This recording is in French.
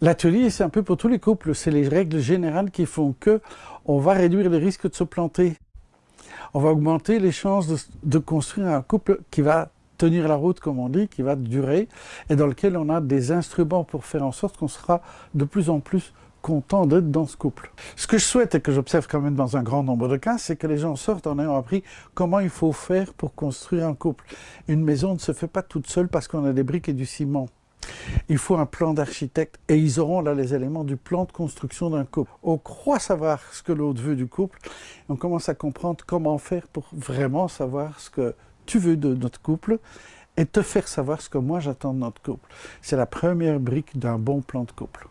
L'atelier, c'est un peu pour tous les couples. C'est les règles générales qui font que on va réduire les risques de se planter. On va augmenter les chances de, construire un couple qui va tenir la route, comme on dit, qui va durer, et dans lequel on a des instruments pour faire en sorte qu'on sera de plus en plus content d'être dans ce couple. Ce que je souhaite et que j'observe quand même dans un grand nombre de cas, c'est que les gens sortent en ayant appris comment il faut faire pour construire un couple. Une maison ne se fait pas toute seule parce qu'on a des briques et du ciment. Il faut un plan d'architecte et ils auront là les éléments du plan de construction d'un couple. On croit savoir ce que l'autre veut du couple, on commence à comprendre comment faire pour vraiment savoir ce que tu veux de notre couple et te faire savoir ce que moi j'attends de notre couple. C'est la première brique d'un bon plan de couple.